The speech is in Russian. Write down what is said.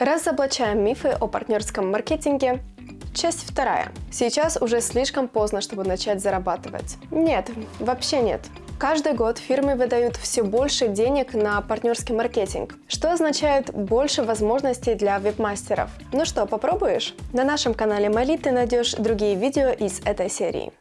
Разоблачаем мифы о партнерском маркетинге. Часть вторая. Сейчас уже слишком поздно, чтобы начать зарабатывать. Нет, вообще нет. Каждый год фирмы выдают все больше денег на партнерский маркетинг, что означает больше возможностей для веб-мастеров. Ну что, попробуешь? На нашем канале Мали ты найдешь другие видео из этой серии.